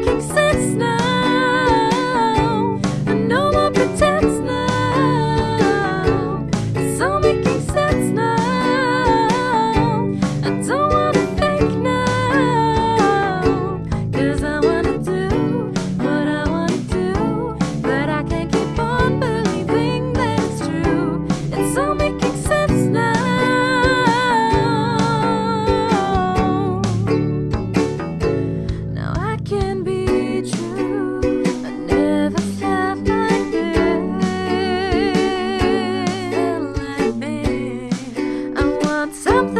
making sense now. something